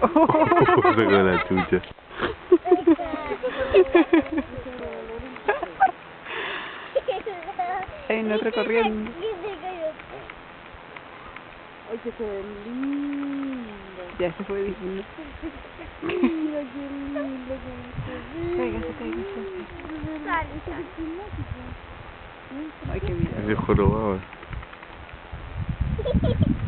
oh, se con la chucha. Hay un otro corriendo. Ay, que se ve lindo. Ya se fue diciendo. Mira qué lindo, qué lindo. Ay,